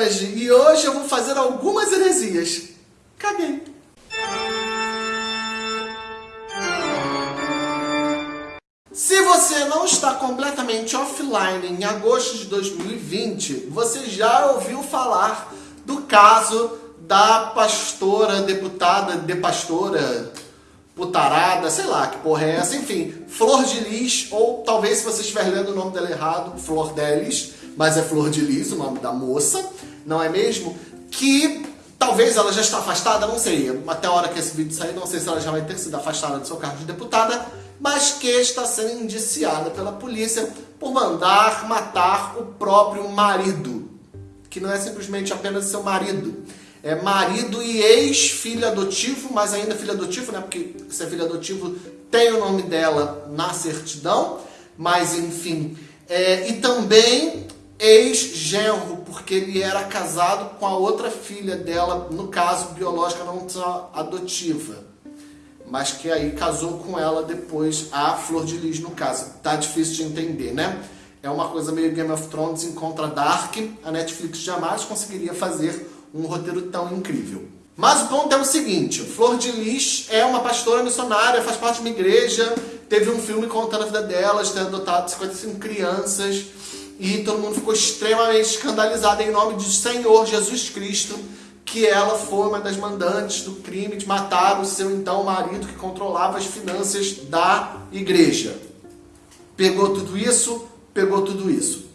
Solange e hoje eu vou fazer algumas heresias. Caguei. Se você não está completamente offline em agosto de 2020, você já ouviu falar do caso da pastora, deputada, de pastora, putarada, sei lá que porra é essa, enfim, Flor de Lis, ou talvez se você estiver lendo o nome dela errado, Flor Delis, mas é Flor de Lis, o nome da moça, não é mesmo? Que talvez ela já está afastada, não sei, até a hora que esse vídeo sair, não sei se ela já vai ter sido afastada do seu cargo de deputada, mas que está sendo indiciada pela polícia por mandar matar o próprio marido, que não é simplesmente apenas seu marido, é marido e ex-filho adotivo, mas ainda filho adotivo, né? Porque se é filho adotivo tem o nome dela na certidão, mas enfim. É, e também ex-genro, porque ele era casado com a outra filha dela, no caso biológica, não só adotiva. Mas que aí casou com ela depois, a Flor de Lis no caso. Tá difícil de entender, né? É uma coisa meio Game of Thrones em contra Dark. A Netflix jamais conseguiria fazer um roteiro tão incrível. Mas o ponto é o seguinte, Flor de Lis é uma pastora missionária, faz parte de uma igreja, teve um filme contando a vida dela, de ter adotado 55 crianças, e todo mundo ficou extremamente escandalizado em nome de Senhor Jesus Cristo, que ela foi uma das mandantes do crime de matar o seu então marido que controlava as finanças da igreja. Pegou tudo isso, pegou tudo isso.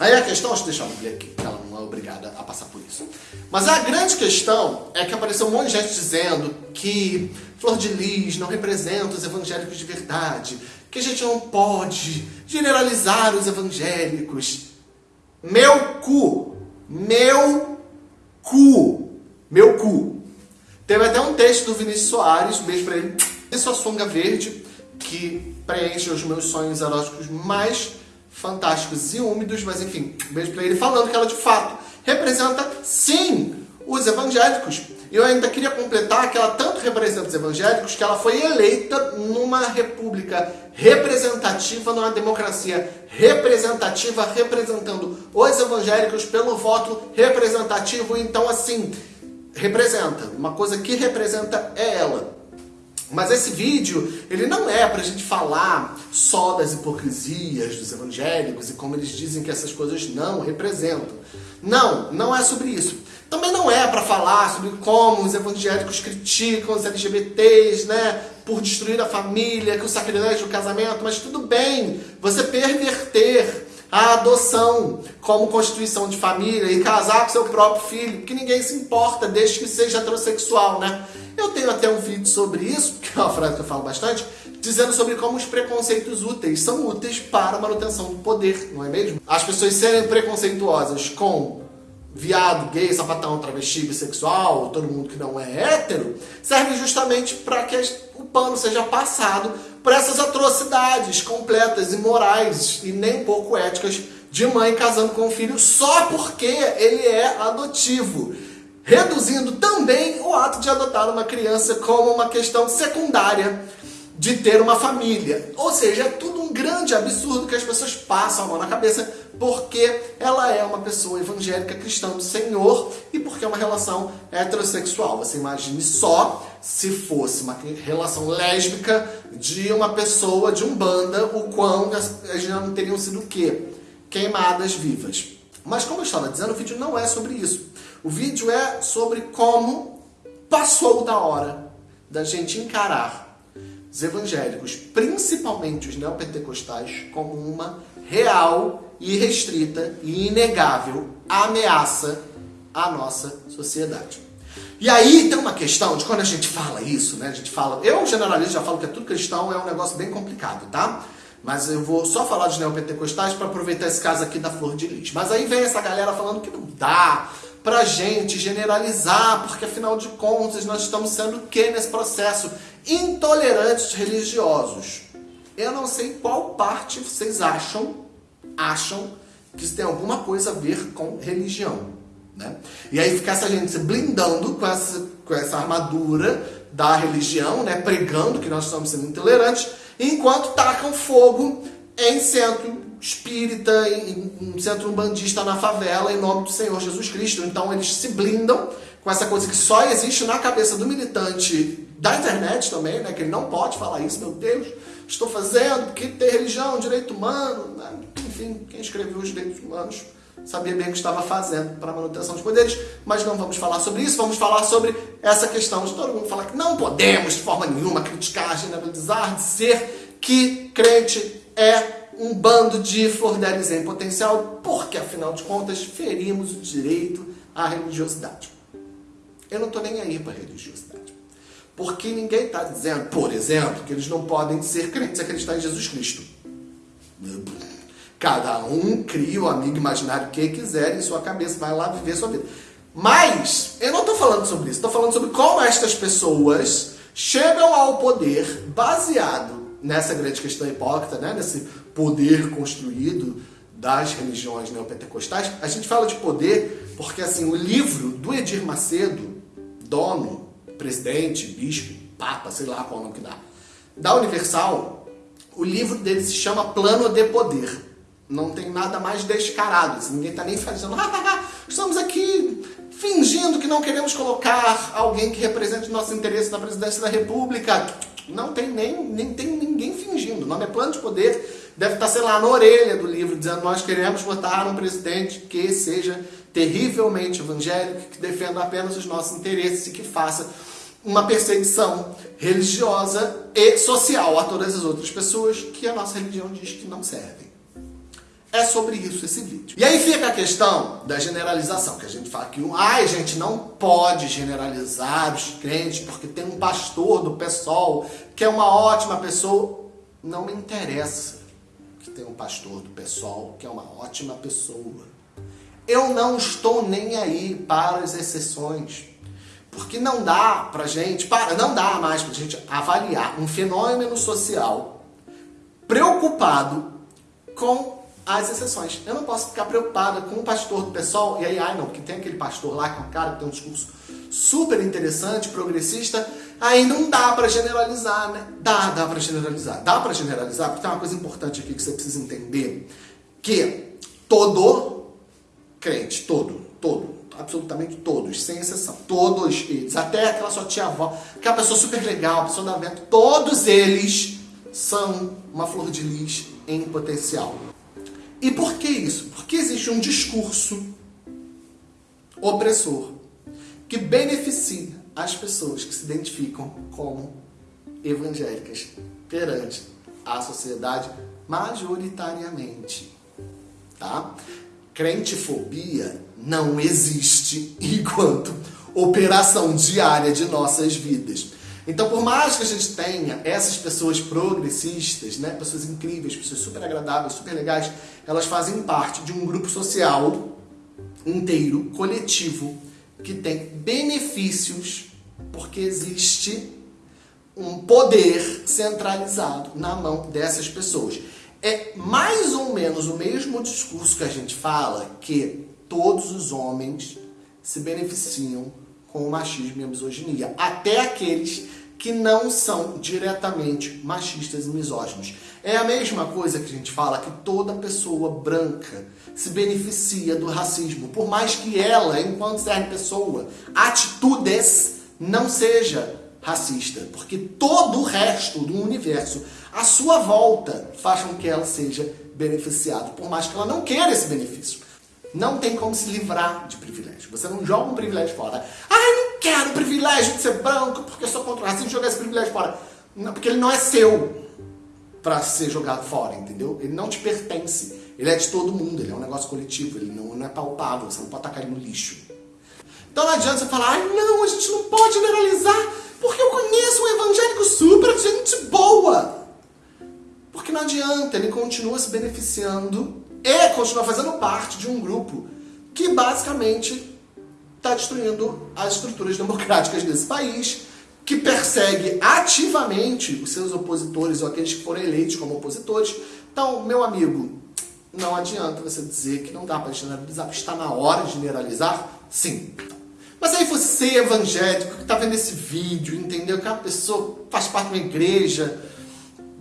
Aí a questão, deixa eu ver aqui, ela não é obrigada a passar por isso. Mas a grande questão é que apareceu um monte de gente dizendo que Flor de Lis não representa os evangélicos de verdade, que a gente não pode generalizar os evangélicos. Meu cu! Meu cu! Meu cu! Teve até um texto do Vinícius Soares, um beijo pra ele, de sua sunga verde, que preenche os meus sonhos eróticos mais fantásticos e úmidos, mas enfim, um beijo pra ele falando que ela de fato representa sim os evangélicos. E eu ainda queria completar que ela tanto representa os evangélicos que ela foi eleita numa república representativa, numa democracia representativa, representando os evangélicos pelo voto representativo. Então, assim, representa. Uma coisa que representa é ela. Mas esse vídeo, ele não é pra gente falar só das hipocrisias dos evangélicos e como eles dizem que essas coisas não representam. Não, não é sobre isso. Também não é para falar sobre como os evangélicos criticam os LGBTs, né, por destruir a família, que o sacrilégio do casamento, mas tudo bem, você perverter a adoção como constituição de família e casar com seu próprio filho, que ninguém se importa, desde que seja heterossexual, né? Eu tenho até um vídeo sobre isso, que é uma frase que eu falo bastante, dizendo sobre como os preconceitos úteis são úteis para a manutenção do poder, não é mesmo? As pessoas serem preconceituosas com viado, gay, sapatão, travesti, bissexual, todo mundo que não é hétero, serve justamente para que o pano seja passado por essas atrocidades completas, imorais e nem pouco éticas de mãe casando com um filho só porque ele é adotivo reduzindo também o ato de adotar uma criança como uma questão secundária de ter uma família. Ou seja, é tudo um grande absurdo que as pessoas passam a mão na cabeça porque ela é uma pessoa evangélica cristã do Senhor e porque é uma relação heterossexual. Você imagine só se fosse uma relação lésbica de uma pessoa de um banda, o quão as já não teriam sido o quê? Queimadas vivas. Mas como eu estava dizendo, o vídeo não é sobre isso. O vídeo é sobre como passou da hora da gente encarar os evangélicos, principalmente os neopentecostais, como uma real, irrestrita e inegável ameaça à nossa sociedade. E aí tem uma questão de quando a gente fala isso, né? A gente fala, eu generalmente já falo que é tudo cristão, é um negócio bem complicado, tá? Mas eu vou só falar dos neopentecostais para aproveitar esse caso aqui da Flor de Lis. Mas aí vem essa galera falando que não dá pra gente generalizar, porque afinal de contas nós estamos sendo o que nesse processo? Intolerantes religiosos. Eu não sei qual parte vocês acham, acham que isso tem alguma coisa a ver com religião. Né? E aí fica essa gente se blindando com essa, com essa armadura da religião, né? pregando que nós estamos sendo intolerantes, enquanto tacam fogo em centro espírita, em, em centro umbandista na favela, em nome do Senhor Jesus Cristo. Então eles se blindam com essa coisa que só existe na cabeça do militante da internet também, né? Que ele não pode falar isso, meu Deus, estou fazendo porque tem religião, direito humano, né? Enfim, quem escreveu os direitos humanos sabia bem o que estava fazendo para a manutenção dos poderes, mas não vamos falar sobre isso, vamos falar sobre essa questão de todo mundo falar que não podemos de forma nenhuma criticar, generalizar, dizer que crente é um bando de flordelis em potencial, porque afinal de contas ferimos o direito à religiosidade. Eu não estou nem aí para religiosidade. Porque ninguém está dizendo, por exemplo, que eles não podem ser crentes e acreditar em Jesus Cristo. Cada um cria o amigo imaginário que quiser em sua cabeça, vai lá viver sua vida. Mas, eu não estou falando sobre isso, estou falando sobre como estas pessoas chegam ao poder baseado nessa grande questão hipócrita, né? nesse poder construído das religiões neopentecostais. A gente fala de poder porque assim o livro do Edir Macedo, dono, presidente, bispo, papa, sei lá qual é o nome que dá, da Universal, o livro dele se chama Plano de Poder não tem nada mais descarado. Assim, ninguém está nem fazendo, estamos aqui fingindo que não queremos colocar alguém que represente nosso interesse na presidência da República. Não tem nem, nem tem ninguém fingindo. O nome é plano de poder. Deve estar, sei lá, na orelha do livro, dizendo nós queremos votar um presidente que seja terrivelmente evangélico, que defenda apenas os nossos interesses e que faça uma perseguição religiosa e social a todas as outras pessoas que a nossa religião diz que não servem. É sobre isso esse vídeo. E aí fica a questão da generalização, que a gente fala que ai, gente não pode generalizar os crentes porque tem um pastor do PSOL que é uma ótima pessoa. Não me interessa que tem um pastor do PSOL que é uma ótima pessoa. Eu não estou nem aí para as exceções. Porque não dá pra gente, para, não dá mais pra gente avaliar um fenômeno social preocupado com as exceções. Eu não posso ficar preocupada com o pastor do pessoal, e aí, ai não, porque tem aquele pastor lá é um cara que tem um discurso super interessante, progressista, aí não dá para generalizar, né? Dá, dá para generalizar. Dá para generalizar, porque tem uma coisa importante aqui que você precisa entender, que todo crente, todo, todo, absolutamente todos, sem exceção, todos eles, até aquela sua tia-avó, aquela pessoa super legal, pessoa da vento, todos eles são uma flor de lis em potencial. E por que isso? Porque existe um discurso opressor que beneficia as pessoas que se identificam como evangélicas perante a sociedade majoritariamente. Tá? Crentefobia não existe enquanto operação diária de nossas vidas. Então, por mais que a gente tenha essas pessoas progressistas, né, pessoas incríveis, pessoas super agradáveis, super legais, elas fazem parte de um grupo social inteiro, coletivo, que tem benefícios porque existe um poder centralizado na mão dessas pessoas. É mais ou menos o mesmo discurso que a gente fala que todos os homens se beneficiam com o machismo e a misoginia. Até aqueles que não são diretamente machistas e misóginos. É a mesma coisa que a gente fala que toda pessoa branca se beneficia do racismo, por mais que ela, enquanto ser pessoa, atitudes não seja racista, porque todo o resto do universo à sua volta faz com que ela seja beneficiada, por mais que ela não queira esse benefício. Não tem como se livrar de privilégio. Você não joga um privilégio fora. Não quero o privilégio de ser branco porque eu sou contra o racismo jogar esse privilégio fora. Não, porque ele não é seu para ser jogado fora, entendeu? Ele não te pertence. Ele é de todo mundo, ele é um negócio coletivo, ele não, não é palpável, você não pode tacar ele no lixo. Então não adianta você falar, ai não, a gente não pode generalizar, porque eu conheço um evangélico super gente boa. Porque não adianta, ele continua se beneficiando e continua fazendo parte de um grupo que basicamente está destruindo as estruturas democráticas desse país, que persegue ativamente os seus opositores ou aqueles que foram eleitos como opositores. Então, meu amigo, não adianta você dizer que não dá para generalizar, está na hora de generalizar? Sim. Mas aí você, evangélico, que está vendo esse vídeo, entendeu que a pessoa faz parte de uma igreja,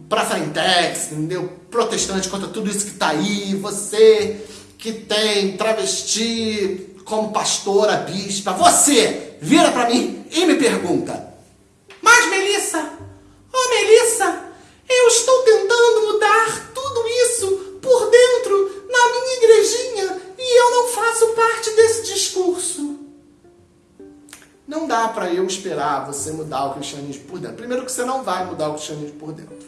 pra Frentex, entendeu? Protestante contra tudo isso que tá aí, você que tem travesti como pastora, bispa, você vira para mim e me pergunta: Mas Melissa, oh Melissa, eu estou tentando mudar tudo isso por dentro na minha igrejinha e eu não faço parte desse discurso. Não dá para eu esperar você mudar o cristianismo por dentro. Primeiro que você não vai mudar o cristianismo por dentro.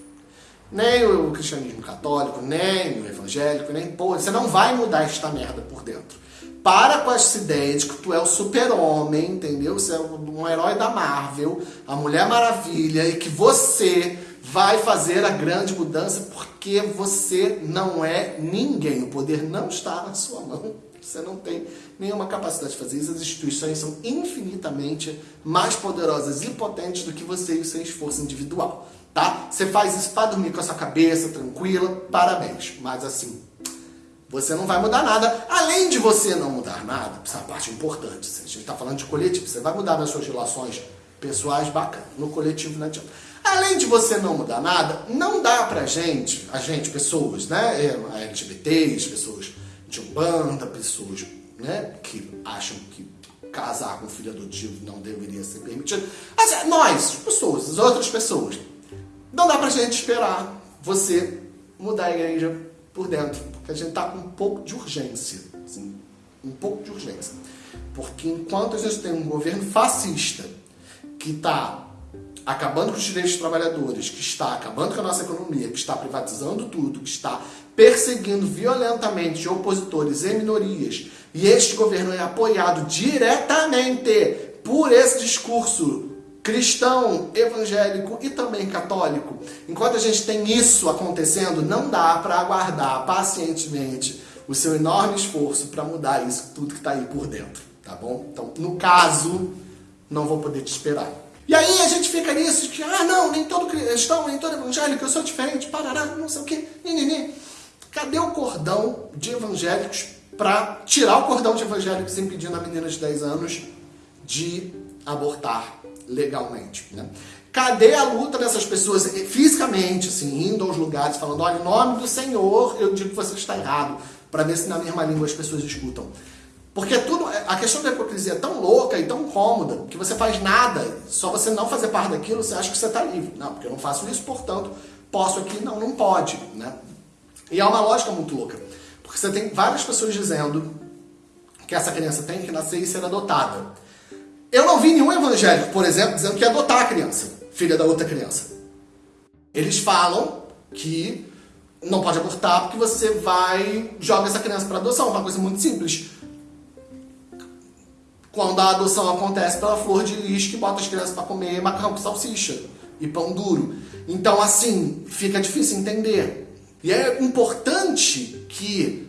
Nem o cristianismo católico, nem o evangélico, nem porra. Você não vai mudar esta merda por dentro. Para com essa ideia de que tu é o super-homem, entendeu? Você é um herói da Marvel, a Mulher Maravilha, e que você vai fazer a grande mudança porque você não é ninguém. O poder não está na sua mão. Você não tem nenhuma capacidade de fazer isso. As instituições são infinitamente mais poderosas e potentes do que você e o seu esforço individual. Tá? Você faz isso para dormir com a sua cabeça tranquila, parabéns. Mas assim, você não vai mudar nada. Além de você não mudar nada, essa é parte importante. A gente está falando de coletivo, você vai mudar nas suas relações pessoais, bacana. No coletivo não adianta. Além de você não mudar nada, não dá pra gente, a gente, pessoas, né? É, LGBTs, pessoas de Umbanda, pessoas né, que acham que casar com filho adotivo não deveria ser permitido. Assim, nós, pessoas, as outras pessoas. Não dá pra gente esperar você mudar a igreja por dentro, porque a gente tá com um pouco de urgência, assim, um pouco de urgência. Porque enquanto a gente tem um governo fascista que está acabando com os direitos dos trabalhadores, que está acabando com a nossa economia, que está privatizando tudo, que está perseguindo violentamente opositores e minorias, e este governo é apoiado diretamente por esse discurso cristão, evangélico e também católico. Enquanto a gente tem isso acontecendo, não dá para aguardar pacientemente o seu enorme esforço para mudar isso tudo que está aí por dentro, tá bom? Então, no caso, não vou poder te esperar. E aí a gente fica nisso de que, ah, não, nem todo cristão, nem todo evangélico, eu sou diferente, parará, não sei o quê, nini. Cadê o cordão de evangélicos para tirar o cordão de evangélicos impedindo a menina de 10 anos de abortar legalmente, né? Cadê a luta dessas pessoas fisicamente, assim, indo aos lugares, falando, olha, em nome do Senhor, eu digo que você está errado, para ver se na mesma língua as pessoas escutam. Porque tudo, a questão da hipocrisia é tão louca e tão cômoda que você faz nada, só você não fazer parte daquilo, você acha que você está livre. Não, porque eu não faço isso, portanto, posso aqui. Não, não pode. Né? E é uma lógica muito louca. Porque você tem várias pessoas dizendo que essa criança tem que nascer e ser adotada. Eu não vi nenhum evangélico, por exemplo, dizendo que ia adotar a criança, filha da outra criança. Eles falam que não pode abortar porque você vai joga essa criança para adoção, uma coisa muito simples quando a adoção acontece pela flor de lis que bota as crianças para comer macarrão com salsicha e pão duro. Então, assim, fica difícil entender. E é importante que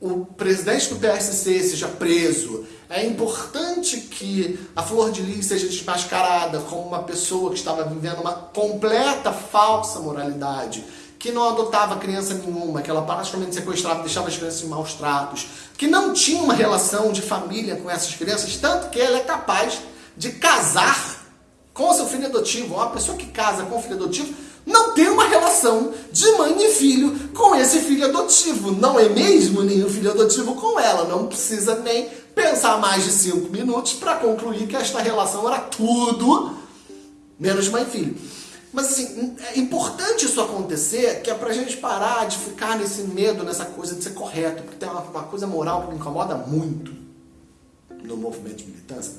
o presidente do PSC seja preso. É importante que a Flor de Lis seja desmascarada como uma pessoa que estava vivendo uma completa falsa moralidade que não adotava criança nenhuma, que ela praticamente sequestrava, deixava as crianças em maus tratos, que não tinha uma relação de família com essas crianças, tanto que ela é capaz de casar com seu filho adotivo. Uma pessoa que casa com o filho adotivo não tem uma relação de mãe e filho com esse filho adotivo. Não é mesmo nenhum filho adotivo com ela. Não precisa nem pensar mais de cinco minutos para concluir que esta relação era tudo menos mãe e filho. Mas assim, é importante isso acontecer, que é pra gente parar de ficar nesse medo, nessa coisa de ser correto. Porque tem uma, uma coisa moral que me incomoda muito no movimento de militância,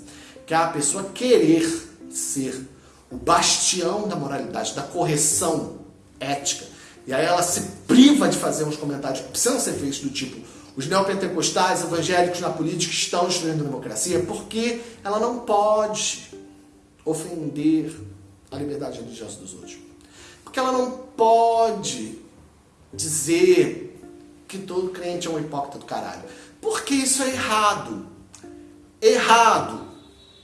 que é a pessoa querer ser o bastião da moralidade, da correção ética. E aí ela se priva de fazer uns comentários que precisam ser feitos do tipo os neopentecostais evangélicos na política estão destruindo a democracia porque ela não pode ofender a liberdade religiosa dos outros. Porque ela não pode dizer que todo crente é um hipócrita do caralho. Porque isso é errado. Errado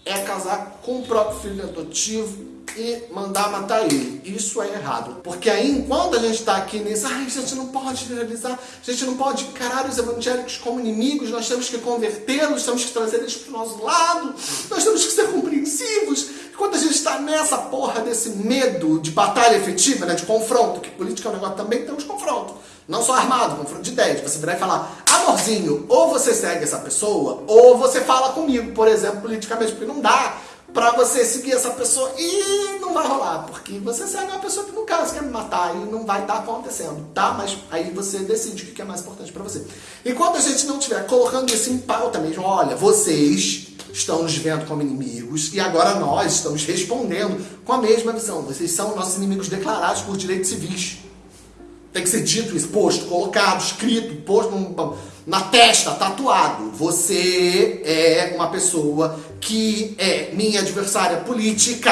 é casar com o próprio filho adotivo e mandar matar ele. Isso é errado. Porque aí, enquanto a gente está aqui nesse, ai, a gente não pode realizar, a gente não pode encarar os evangélicos como inimigos, nós temos que convertê-los, temos que trazer eles para o nosso lado, nós temos que ser compreensivos, Enquanto a gente está nessa porra desse medo de batalha efetiva, né, de confronto, que política é um negócio também temos confronto. Não só armado, confronto de ideias. Você virar e falar, amorzinho, ou você segue essa pessoa, ou você fala comigo, por exemplo, politicamente, porque não dá pra você seguir essa pessoa e não vai rolar, porque você segue uma pessoa que no caso quer me matar e não vai estar tá acontecendo, tá? Mas aí você decide o que é mais importante pra você. Enquanto a gente não estiver colocando isso em pauta mesmo, olha, vocês estão nos vendo como inimigos e agora nós estamos respondendo com a mesma visão. Vocês são nossos inimigos declarados por direitos civis. Tem que ser dito isso, posto, colocado, escrito, posto na testa, tatuado. Você é uma pessoa que é minha adversária política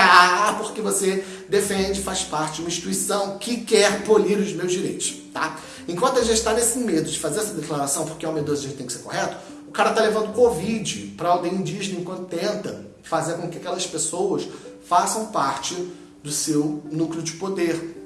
porque você defende, faz parte de uma instituição que quer polir os meus direitos, tá? Enquanto a gente está nesse medo de fazer essa declaração, porque é um medroso, a gente tem que ser correto, o cara tá levando Covid para aldeia indígena enquanto tenta fazer com que aquelas pessoas façam parte do seu núcleo de poder.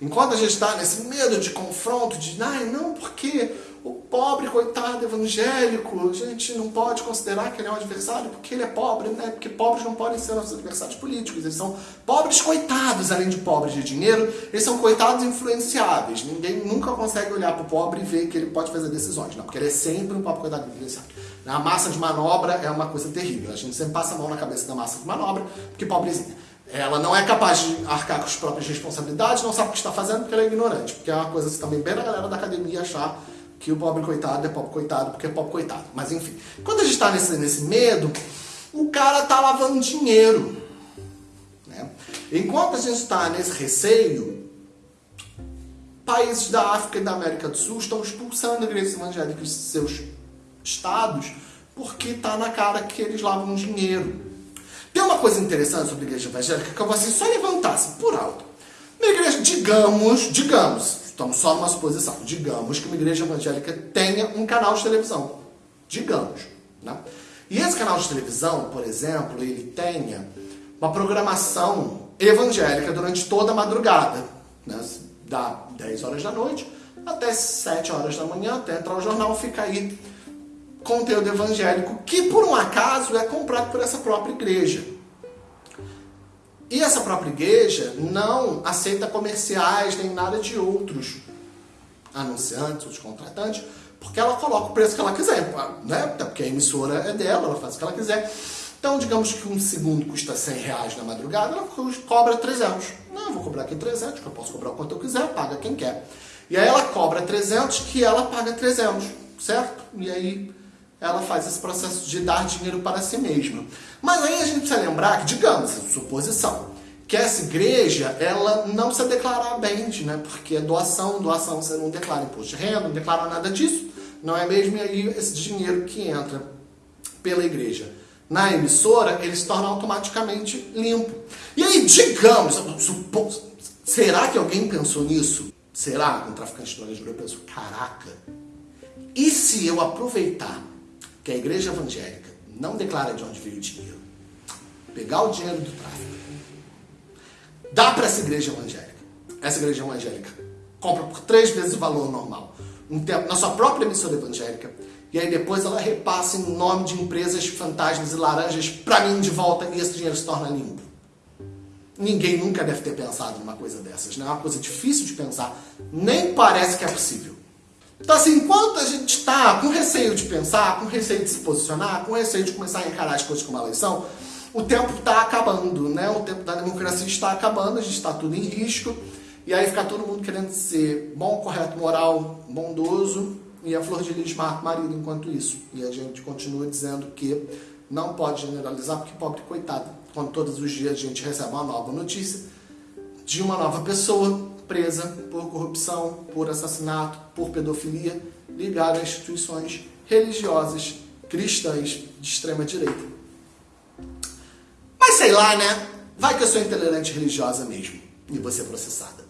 Enquanto a gente está nesse medo de confronto, de, ai, não, porque o pobre, coitado, evangélico, a gente não pode considerar que ele é um adversário porque ele é pobre, né? Porque pobres não podem ser nossos adversários políticos. Eles são pobres coitados, além de pobres de dinheiro, eles são coitados influenciáveis. Ninguém nunca consegue olhar para o pobre e ver que ele pode fazer decisões, não, porque ele é sempre um pobre coitado influenciado. A massa de manobra é uma coisa terrível. A gente sempre passa a mão na cabeça da massa de manobra, porque pobrezinha. Ela não é capaz de arcar com as próprias responsabilidades, não sabe o que está fazendo porque ela é ignorante. Porque é uma coisa também bem da galera da academia achar que o pobre coitado é pobre coitado porque é pobre coitado. Mas enfim, quando a gente está nesse, nesse medo, o cara está lavando dinheiro. Né? Enquanto a gente está nesse receio, países da África e da América do Sul estão expulsando igrejas evangélicas de seus estados porque está na cara que eles lavam dinheiro. Tem uma coisa interessante sobre a igreja evangélica que eu vou assim, só levantar assim, por alto. Uma igreja, digamos, digamos, Estamos só numa suposição. Digamos que uma igreja evangélica tenha um canal de televisão. Digamos. Né? E esse canal de televisão, por exemplo, ele tenha uma programação evangélica durante toda a madrugada. Né? Da 10 horas da noite até 7 horas da manhã, até entrar o jornal, fica aí conteúdo evangélico que, por um acaso, é comprado por essa própria igreja. E essa própria igreja não aceita comerciais nem nada de outros anunciantes, contratantes, porque ela coloca o preço que ela quiser, né? Porque a emissora é dela, ela faz o que ela quiser. Então, digamos que um segundo custa 100 reais na madrugada, ela cobra 300. Não, vou cobrar aqui 300, que eu posso cobrar o quanto eu quiser, paga quem quer. E aí ela cobra 300, que ela paga 300, certo? E aí ela faz esse processo de dar dinheiro para si mesma. Mas aí a gente precisa lembrar que, digamos, suposição, que essa igreja, ela não precisa declarar bens, né? Porque é doação, doação você não declara imposto de renda, não declara nada disso, não é mesmo? E aí esse dinheiro que entra pela igreja na emissora, ele se torna automaticamente limpo. E aí, digamos, supos, será que alguém pensou nisso? Será que um traficante de drogas pensou, caraca, e se eu aproveitar que a igreja evangélica não declara de onde veio o dinheiro, pegar o dinheiro do tráfico, dá para essa igreja evangélica. Essa igreja evangélica compra por três vezes o valor normal, um tempo na sua própria emissora evangélica, e aí depois ela repassa em nome de empresas fantasmas e laranjas para mim de volta e esse dinheiro se torna limpo. Ninguém nunca deve ter pensado numa coisa dessas, né? É uma coisa difícil de pensar, nem parece que é possível. Então, assim, enquanto a gente está com receio de pensar, com receio de se posicionar, com receio de começar a encarar as coisas como uma eleição, o tempo está acabando, né? O tempo da democracia está acabando, a gente está tudo em risco, e aí fica todo mundo querendo ser bom, correto, moral, bondoso, e a Flor de Lis mata o marido enquanto isso. E a gente continua dizendo que não pode generalizar, porque pobre coitado, quando todos os dias a gente recebe uma nova notícia de uma nova pessoa presa por corrupção, por assassinato, por pedofilia, ligada a instituições religiosas cristãs de extrema direita. Mas sei lá, né? Vai que eu sou intolerante religiosa mesmo e ser processada.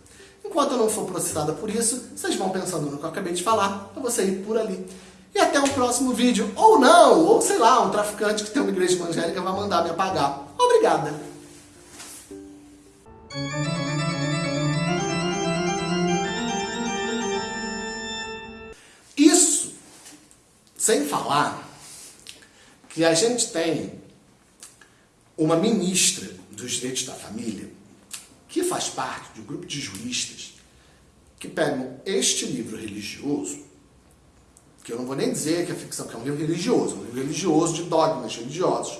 Enquanto eu não for processada por isso, vocês vão pensando no que eu acabei de falar, eu vou sair por ali. E até um próximo vídeo. Ou não, ou sei lá, um traficante que tem uma igreja evangélica vai mandar me apagar. Obrigada. Sem falar que a gente tem uma ministra dos direitos da família, que faz parte de um grupo de juristas que pegam este livro religioso, que eu não vou nem dizer que é ficção, que é um livro religioso, um livro religioso de dogmas religiosos.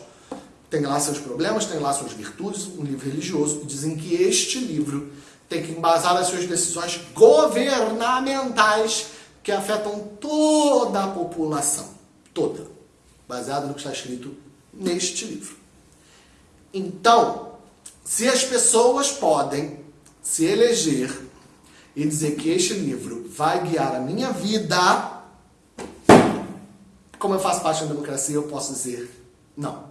Tem lá seus problemas, tem lá suas virtudes, um livro religioso, e dizem que este livro tem que embasar as suas decisões governamentais que afetam toda a população, toda, baseado no que está escrito neste livro. Então, se as pessoas podem se eleger e dizer que este livro vai guiar a minha vida, como eu faço parte da democracia, eu posso dizer não.